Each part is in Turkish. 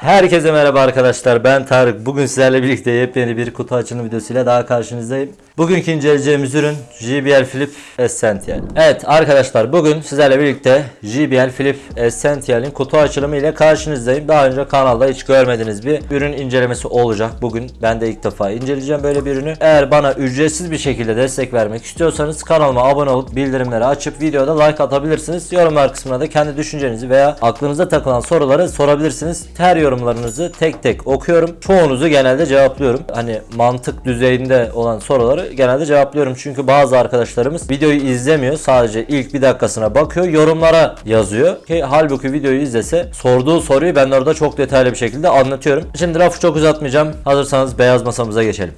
Herkese merhaba arkadaşlar ben Tarık. Bugün sizlerle birlikte yepyeni bir kutu açılım videosuyla daha karşınızdayım. Bugünkü inceleyeceğimiz ürün JBL Flip Essential. Evet arkadaşlar bugün sizlerle birlikte JBL Flip Essential'in kutu açılımı ile karşınızdayım. Daha önce kanalda hiç görmediğiniz bir ürün incelemesi olacak. Bugün ben de ilk defa inceleyeceğim böyle bir ürünü. Eğer bana ücretsiz bir şekilde destek vermek istiyorsanız kanalıma abone olup bildirimleri açıp videoda like atabilirsiniz. Yorumlar kısmına da kendi düşüncenizi veya aklınıza takılan soruları sorabilirsiniz. Her yorumlarınızı tek tek okuyorum. Çoğunuzu genelde cevaplıyorum. Hani mantık düzeyinde olan soruları genelde cevaplıyorum. Çünkü bazı arkadaşlarımız videoyu izlemiyor. Sadece ilk bir dakikasına bakıyor. Yorumlara yazıyor. Ki halbuki videoyu izlese sorduğu soruyu ben orada çok detaylı bir şekilde anlatıyorum. Şimdi lafı çok uzatmayacağım. Hazırsanız beyaz masamıza geçelim.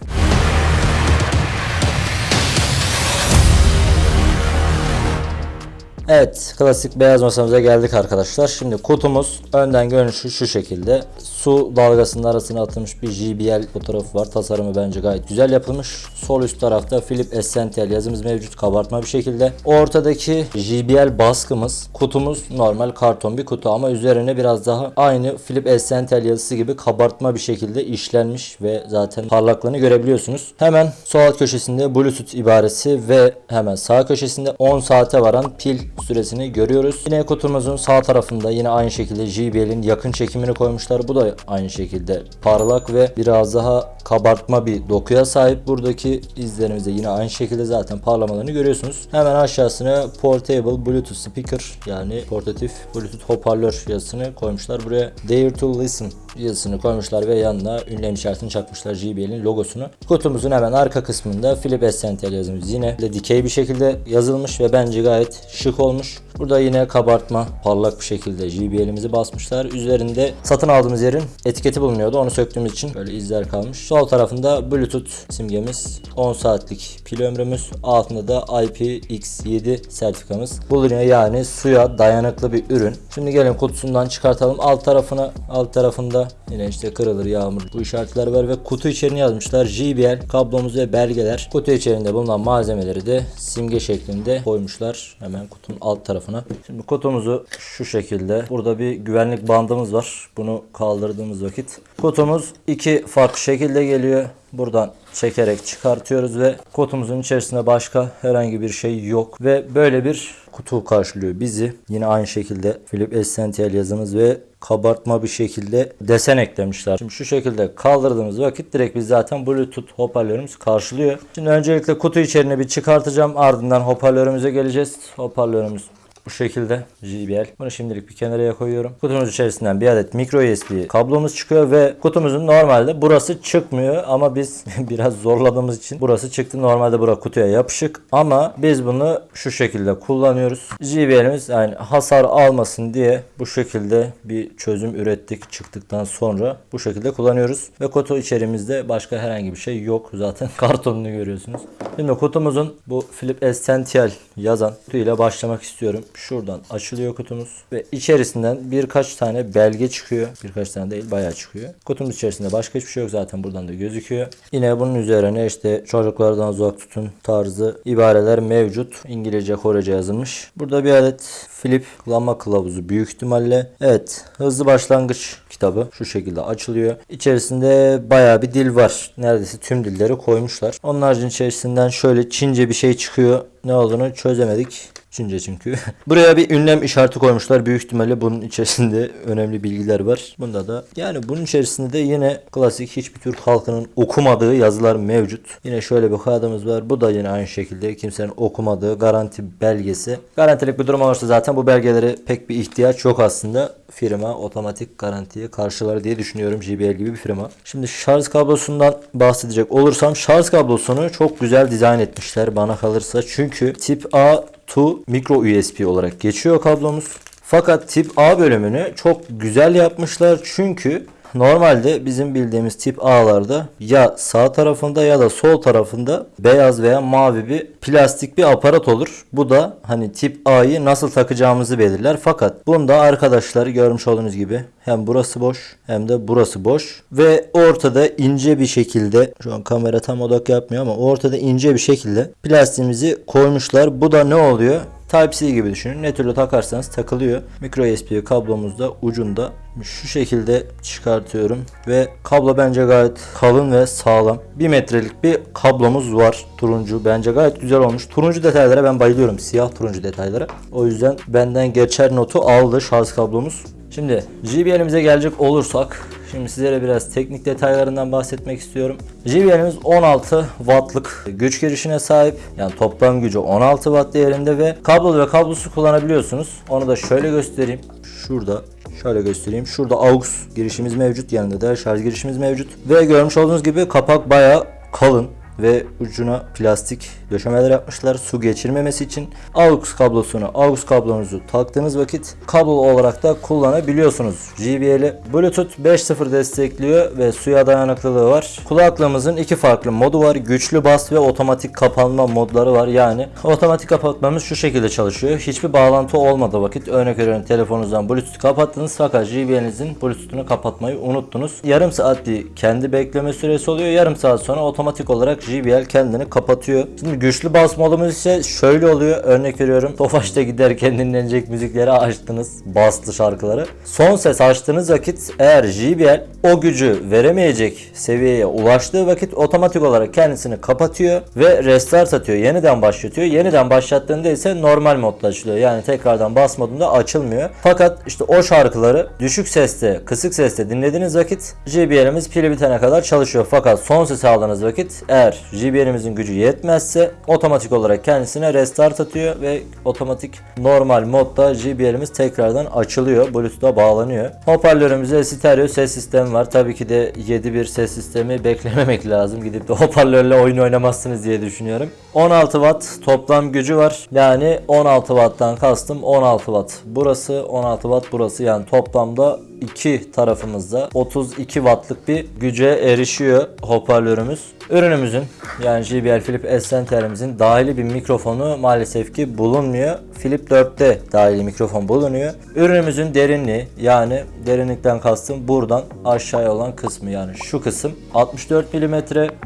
Evet, klasik beyaz masamıza geldik arkadaşlar. Şimdi kutumuz önden görünüşü şu şekilde. Su dalgasının arasına atılmış bir JBL fotoğrafı var. Tasarımı bence gayet güzel yapılmış. Sol üst tarafta Philip Essential yazımız mevcut kabartma bir şekilde. Ortadaki JBL baskımız, kutumuz normal karton bir kutu ama üzerine biraz daha aynı Philip Essential yazısı gibi kabartma bir şekilde işlenmiş ve zaten parlaklığını görebiliyorsunuz. Hemen sol alt köşesinde Bluetooth ibaresi ve hemen sağ köşesinde 10 saate varan pil süresini görüyoruz. Yine kutumuzun sağ tarafında yine aynı şekilde JBL'in yakın çekimini koymuşlar. Bu da aynı şekilde parlak ve biraz daha kabartma bir dokuya sahip. Buradaki izlerimizde yine aynı şekilde zaten parlamalarını görüyorsunuz. Hemen aşağısına Portable Bluetooth Speaker yani portatif Bluetooth hoparlör yazısını koymuşlar. Buraya Dare to Listen yazısını koymuşlar ve yanına ünlem işaretini çakmışlar JBL'in logosunu. Kutumuzun hemen arka kısmında Philip Essential yazımız yine dikey bir şekilde yazılmış ve bence gayet şık olmuş. Burada yine kabartma parlak bir şekilde JBL'imizi basmışlar. Üzerinde satın aldığımız yerin etiketi bulunuyordu. Onu söktüğümüz için böyle izler kalmış. Sol tarafında Bluetooth simgemiz, 10 saatlik pil ömrümüz, altında da IPX7 sertifikamız bulunuyor. Yani suya dayanıklı bir ürün. Şimdi gelin kutusundan çıkartalım. Alt tarafına, alt tarafında yine işte kırılır, yağmur bu işaretler var ve kutu içeriğini yazmışlar. JBL kablomuz ve belgeler. Kutu içerisinde bulunan malzemeleri de simge şeklinde koymuşlar. Hemen kutunun alt tarafına. Şimdi kutumuzu şu şekilde. Burada bir güvenlik bandımız var. Bunu kaldırdığımız vakit. Kutumuz iki farklı şekilde geliyor. Buradan çekerek çıkartıyoruz ve kutumuzun içerisinde başka herhangi bir şey yok ve böyle bir kutu karşılıyor bizi. Yine aynı şekilde Philip Essential yazımız ve kabartma bir şekilde desen eklemişler. Şimdi şu şekilde kaldırdığımız vakit direkt biz zaten Bluetooth hoparlörümüz karşılıyor. Şimdi öncelikle kutu içeriğini bir çıkartacağım. Ardından hoparlörümüze geleceğiz. Hoparlörümüz bu şekilde JBL. Bunu şimdilik bir kenara koyuyorum. Kutumuz içerisinden bir adet micro USB kablomuz çıkıyor ve kutumuzun normalde burası çıkmıyor ama biz biraz zorladığımız için burası çıktı. Normalde bura kutuya yapışık ama biz bunu şu şekilde kullanıyoruz. JBL'imiz yani hasar almasın diye bu şekilde bir çözüm ürettik çıktıktan sonra bu şekilde kullanıyoruz. Ve kutu içerimizde başka herhangi bir şey yok. Zaten kartonunu görüyorsunuz. Şimdi kutumuzun bu Philip Essential yazan kutuyla başlamak istiyorum. Şuradan açılıyor kutumuz ve içerisinden birkaç tane belge çıkıyor. Birkaç tane değil bayağı çıkıyor. Kutumuz içerisinde başka hiçbir şey yok zaten buradan da gözüküyor. Yine bunun üzerine işte çocuklardan uzak tutun tarzı ibareler mevcut. İngilizce Korece yazılmış. Burada bir adet Flip kullanma kılavuzu büyük ihtimalle. Evet hızlı başlangıç kitabı şu şekilde açılıyor. İçerisinde bayağı bir dil var. Neredeyse tüm dilleri koymuşlar. Onun haricinde içerisinden şöyle Çince bir şey çıkıyor. Ne olduğunu çözemedik. Çince çünkü. Buraya bir ünlem işareti koymuşlar. Büyük ihtimalle bunun içerisinde önemli bilgiler var. Bunda da yani bunun içerisinde de yine klasik hiçbir Türk halkının okumadığı yazılar mevcut. Yine şöyle bir kağıdımız var. Bu da yine aynı şekilde kimsenin okumadığı garanti belgesi. Garantilik bir durum olursa zaten bu belgelere pek bir ihtiyaç yok aslında firma otomatik garantiye karşılar diye düşünüyorum JBL gibi bir firma. Şimdi şarj kablosundan bahsedecek olursam şarj kablosunu çok güzel dizayn etmişler bana kalırsa. Çünkü tip A to micro USB olarak geçiyor kablomuz. Fakat tip A bölümünü çok güzel yapmışlar çünkü Normalde bizim bildiğimiz tip A'larda ya sağ tarafında ya da sol tarafında beyaz veya mavi bir plastik bir aparat olur. Bu da hani tip A'yı nasıl takacağımızı belirler. Fakat bunda arkadaşlar görmüş olduğunuz gibi hem burası boş hem de burası boş ve ortada ince bir şekilde şu an kamera tam odak yapmıyor ama ortada ince bir şekilde plastiğimizi koymuşlar. Bu da ne oluyor? Type-C gibi düşünün. Ne türlü takarsanız takılıyor. Micro USB kablomuz da ucunda Şu şekilde çıkartıyorum ve kablo bence gayet kalın ve sağlam. 1 metrelik bir kablomuz var. Turuncu bence gayet güzel olmuş. Turuncu detaylara ben bayılıyorum. Siyah turuncu detaylara. O yüzden benden geçer notu aldı şarj kablomuz. Şimdi JBL'imize gelecek olursak Şimdi sizlere biraz teknik detaylarından bahsetmek istiyorum. JBL'imiz 16 wattlık güç girişine sahip. Yani toplam gücü 16 watt değerinde ve kablolu ve kablosuz kullanabiliyorsunuz. Onu da şöyle göstereyim. Şurada Şöyle göstereyim. Şurada AUX girişimiz mevcut. Yanında da şarj girişimiz mevcut. Ve görmüş olduğunuz gibi kapak bayağı kalın ve ucuna plastik döşemeler yapmışlar su geçirmemesi için. AUX kablosunu, AUX kablonuzu taktığınız vakit kablo olarak da kullanabiliyorsunuz. JBL'i Bluetooth 5.0 destekliyor ve suya dayanıklılığı var. Kulaklığımızın iki farklı modu var. Güçlü bas ve otomatik kapanma modları var. Yani otomatik kapatmamız şu şekilde çalışıyor. Hiçbir bağlantı olmadığı vakit örnek veriyorum telefonunuzdan Bluetooth kapattınız fakat JBL'inizin Bluetooth'unu kapatmayı unuttunuz. Yarım saat bir kendi bekleme süresi oluyor. Yarım saat sonra otomatik olarak JBL kendini kapatıyor. Şimdi güçlü bas modumuz ise şöyle oluyor. Örnek veriyorum. Tofaş'ta giderken dinlenecek müzikleri açtınız. Bastı şarkıları. Son ses açtığınız vakit eğer JBL o gücü veremeyecek seviyeye ulaştığı vakit otomatik olarak kendisini kapatıyor ve restart atıyor. Yeniden başlatıyor. Yeniden başlattığında ise normal modda açılıyor. Yani tekrardan bas modunda açılmıyor. Fakat işte o şarkıları düşük seste, kısık seste dinlediğiniz vakit JBL'imiz pili bitene kadar çalışıyor. Fakat son ses aldığınız vakit eğer JBL'imizin gücü yetmezse otomatik olarak kendisine restart atıyor ve otomatik normal modda JBL'imiz tekrardan açılıyor. Bluetooth'a bağlanıyor. Hoparlörümüzde stereo ses sistemi var. Tabii ki de 7.1 ses sistemi beklememek lazım. Gidip de hoparlörle oyun oynamazsınız diye düşünüyorum. 16 watt toplam gücü var. Yani 16 watttan kastım 16 watt. Burası 16 watt burası yani toplamda iki tarafımızda 32 wattlık bir güce erişiyor hoparlörümüz. Ürünümüzün yani JBL Flip S10'lerimizin dahili bir mikrofonu maalesef ki bulunmuyor. Flip 4'te dahili mikrofon bulunuyor. Ürünümüzün derinliği yani derinlikten kastım buradan aşağıya olan kısmı yani şu kısım 64 mm.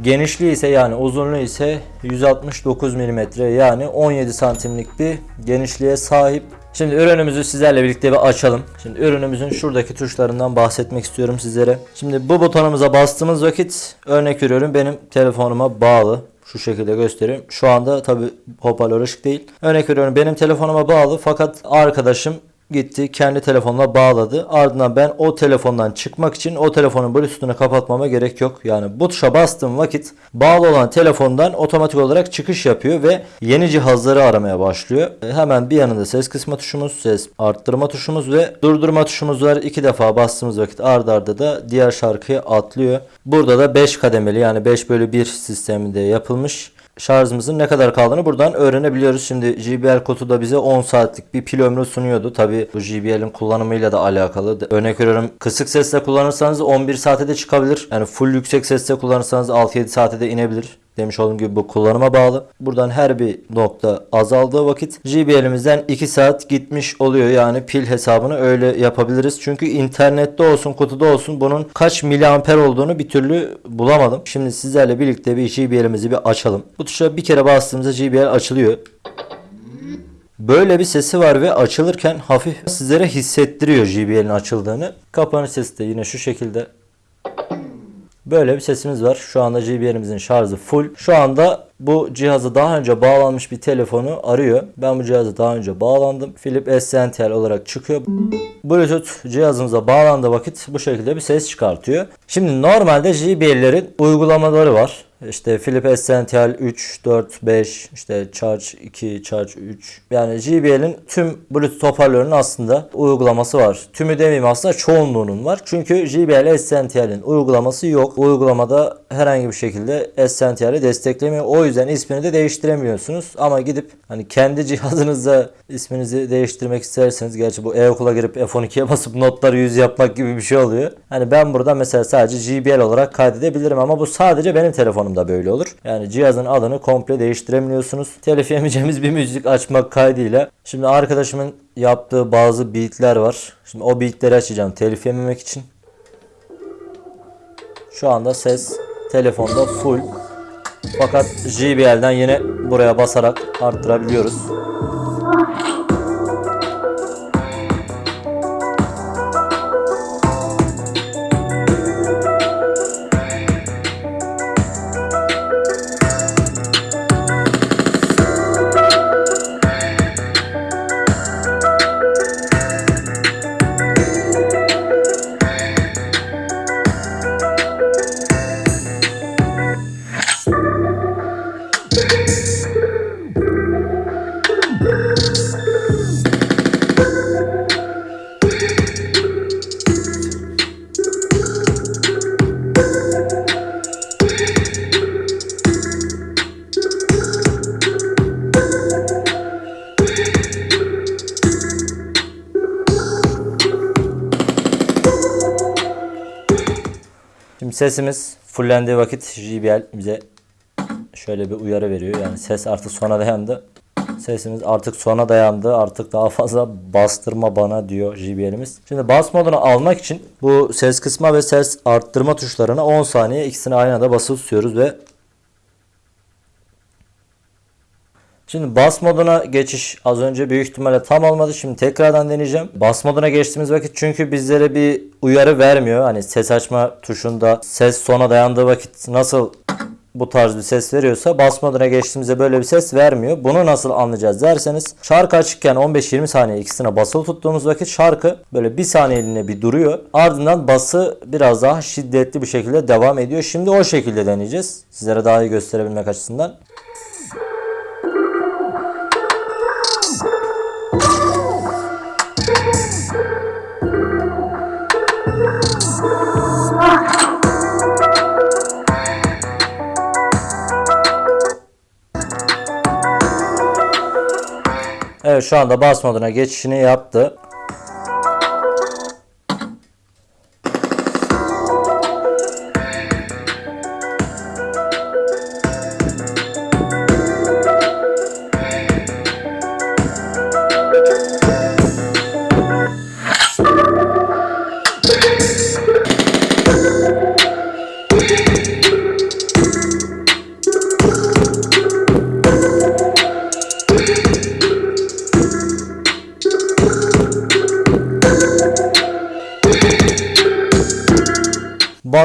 Genişliği ise yani uzunluğu ise 169 mm yani 17 santimlik bir genişliğe sahip. Şimdi ürünümüzü sizlerle birlikte bir açalım. Şimdi ürünümüzün şuradaki tuşlarından bahsetmek istiyorum sizlere. Şimdi bu butonumuza bastığımız vakit örnek veriyorum benim telefonuma bağlı. Şu şekilde göstereyim. Şu anda tabi hoparlör ışık değil. Örnek veriyorum benim telefonuma bağlı fakat arkadaşım gitti kendi telefonla bağladı. Ardından ben o telefondan çıkmak için o telefonun bluetooth'unu kapatmama gerek yok. Yani bu tuşa bastığım vakit bağlı olan telefondan otomatik olarak çıkış yapıyor ve yeni cihazları aramaya başlıyor. E, Hemen bir yanında ses kısma tuşumuz, ses arttırma tuşumuz ve durdurma tuşumuz var. İki defa bastığımız vakit ardarda arda da diğer şarkıya atlıyor. Burada da 5 kademeli yani 5 bölü 1 sisteminde yapılmış şarjımızın ne kadar kaldığını buradan öğrenebiliyoruz. Şimdi JBL kodu da bize 10 saatlik bir pil ömrü sunuyordu. Tabi bu JBL'in kullanımıyla da alakalı. Örnek veriyorum kısık sesle kullanırsanız 11 saate de çıkabilir. Yani full yüksek sesle kullanırsanız 6-7 saate de inebilir. Demiş olduğum gibi bu kullanıma bağlı. Buradan her bir nokta azaldığı vakit JBL'imizden 2 saat gitmiş oluyor. Yani pil hesabını öyle yapabiliriz. Çünkü internette olsun kutuda olsun bunun kaç miliamper olduğunu bir türlü bulamadım. Şimdi sizlerle birlikte bir JBL'imizi bir açalım. Bu tuşa bir kere bastığımızda JBL açılıyor. Böyle bir sesi var ve açılırken hafif sizlere hissettiriyor JBL'in açıldığını. Kapanış sesi de yine şu şekilde Böyle bir sesimiz var. Şu anda JBL'imizin şarjı full. Şu anda bu cihazı daha önce bağlanmış bir telefonu arıyor. Ben bu cihazı daha önce bağlandım. Philip SNTL olarak çıkıyor. Bluetooth cihazımıza bağlandığı vakit bu şekilde bir ses çıkartıyor. Şimdi normalde JBL'lerin uygulamaları var. İşte Philip Essential 3, 4, 5, işte Charge 2, Charge 3. Yani JBL'in tüm Bluetooth hoparlörünün aslında uygulaması var. Tümü demeyeyim aslında çoğunluğunun var. Çünkü JBL Essential'in uygulaması yok. Uygulamada herhangi bir şekilde Essential'i desteklemiyor. O yüzden ismini de değiştiremiyorsunuz. Ama gidip hani kendi cihazınızda isminizi değiştirmek isterseniz gerçi bu e-okula girip F12'ye basıp notları 100 yapmak gibi bir şey oluyor. Hani ben burada mesela sadece JBL olarak kaydedebilirim ama bu sadece benim telefonumda böyle olur. Yani cihazın adını komple değiştiremiyorsunuz. Telif yemeyeceğimiz bir müzik açmak kaydıyla. Şimdi arkadaşımın yaptığı bazı beatler var. Şimdi o beatleri açacağım telif yememek için. Şu anda ses telefonda full. Fakat JBL'den yine buraya basarak arttırabiliyoruz. Sesimiz fullendiği vakit JBL bize şöyle bir uyarı veriyor. Yani ses artık sona dayandı. Sesimiz artık sona dayandı. Artık daha fazla bastırma bana diyor JBL'imiz. Şimdi bas modunu almak için bu ses kısma ve ses arttırma tuşlarına 10 saniye ikisini aynı anda basılı tutuyoruz ve Şimdi bas moduna geçiş az önce büyük ihtimalle tam olmadı. Şimdi tekrardan deneyeceğim. Bas moduna geçtiğimiz vakit çünkü bizlere bir uyarı vermiyor. Hani ses açma tuşunda ses sona dayandığı vakit nasıl bu tarz bir ses veriyorsa bas moduna geçtiğimizde böyle bir ses vermiyor. Bunu nasıl anlayacağız derseniz şarkı açıkken 15-20 saniye ikisine basılı tuttuğumuz vakit şarkı böyle bir saniyeliğine bir duruyor. Ardından bası biraz daha şiddetli bir şekilde devam ediyor. Şimdi o şekilde deneyeceğiz. Sizlere daha iyi gösterebilmek açısından. Evet şu anda bas moduna geçişini yaptı.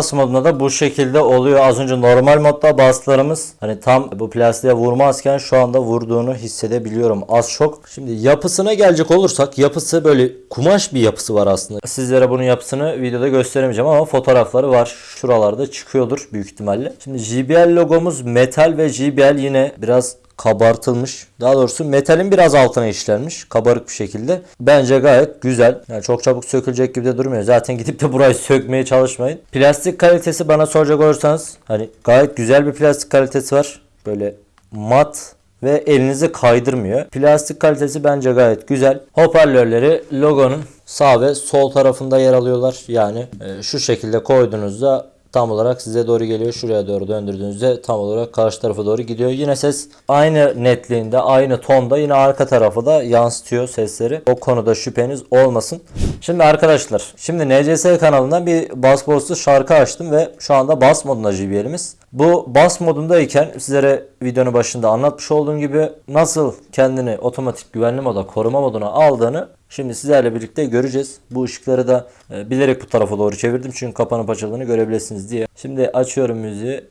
Bas modunda da bu şekilde oluyor. Az önce normal modda baslarımız hani tam bu plastiğe vurmazken şu anda vurduğunu hissedebiliyorum az çok. Şimdi yapısına gelecek olursak yapısı böyle kumaş bir yapısı var aslında. Sizlere bunun yapısını videoda gösteremeyeceğim ama fotoğrafları var. Şuralarda çıkıyordur büyük ihtimalle. Şimdi JBL logomuz metal ve JBL yine biraz kabartılmış. Daha doğrusu metalin biraz altına işlenmiş. Kabarık bir şekilde. Bence gayet güzel. Yani çok çabuk sökülecek gibi de durmuyor. Zaten gidip de burayı sökmeye çalışmayın. Plastik kalitesi bana soracak olursanız hani gayet güzel bir plastik kalitesi var. Böyle mat ve elinizi kaydırmıyor. Plastik kalitesi bence gayet güzel. Hoparlörleri logonun sağ ve sol tarafında yer alıyorlar. Yani e, şu şekilde koyduğunuzda tam olarak size doğru geliyor. Şuraya doğru döndürdüğünüzde tam olarak karşı tarafa doğru gidiyor. Yine ses aynı netliğinde, aynı tonda yine arka tarafa da yansıtıyor sesleri. O konuda şüpheniz olmasın. Şimdi arkadaşlar, şimdi NCS kanalından bir bas boss'lu şarkı açtım ve şu anda bas modunda JBL'imiz. Bu bas modundayken sizlere videonun başında anlatmış olduğum gibi nasıl kendini otomatik güvenli moda koruma moduna aldığını şimdi sizlerle birlikte göreceğiz. Bu ışıkları da e, bilerek bu tarafa doğru çevirdim çünkü kapanıp açıldığını görebilirsiniz diye. Şimdi açıyorum müziği.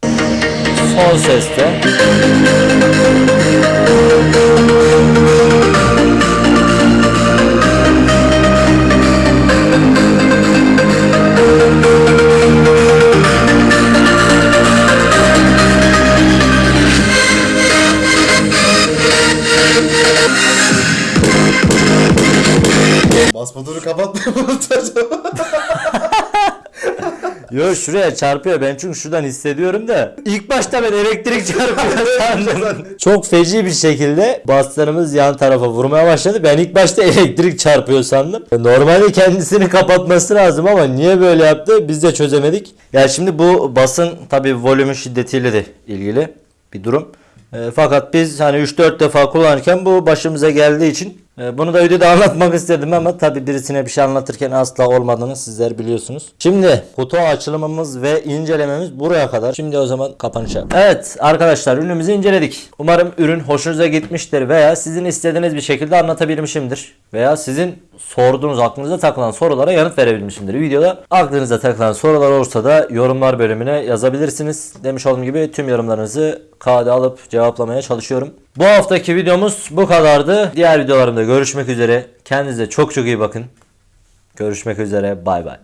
Son seste. Kapatmıyor mu acaba? Yo şuraya çarpıyor ben çünkü şuradan hissediyorum da ilk başta ben elektrik çarpıyor sandım. Çok feci bir şekilde baslarımız yan tarafa vurmaya başladı. Ben ilk başta elektrik çarpıyor sandım. Normalde kendisini kapatması lazım ama niye böyle yaptı biz de çözemedik. Ya şimdi bu basın tabi volümün şiddetiyle de ilgili bir durum. E, fakat biz hani 3-4 defa kullanırken bu başımıza geldiği için bunu da videoda anlatmak istedim ama tabi birisine bir şey anlatırken asla olmadığını sizler biliyorsunuz. Şimdi kutu açılımımız ve incelememiz buraya kadar. Şimdi o zaman kapanışa. Evet arkadaşlar ürünümüzü inceledik. Umarım ürün hoşunuza gitmiştir veya sizin istediğiniz bir şekilde anlatabilmişimdir. Veya sizin sorduğunuz aklınıza takılan sorulara yanıt verebilmişimdir videoda. Aklınıza takılan sorular olursa da yorumlar bölümüne yazabilirsiniz. Demiş olduğum gibi tüm yorumlarınızı kağıda alıp cevaplamaya çalışıyorum. Bu haftaki videomuz bu kadardı. Diğer videolarımda görüşmek üzere. Kendinize çok çok iyi bakın. Görüşmek üzere. Bay bay.